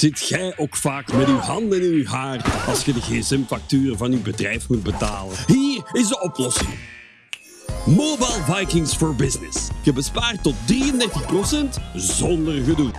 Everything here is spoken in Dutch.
Zit jij ook vaak met uw handen in uw haar als je de GSM facturen van uw bedrijf moet betalen? Hier is de oplossing. Mobile Vikings for Business. Je bespaart tot 33% zonder gedoe.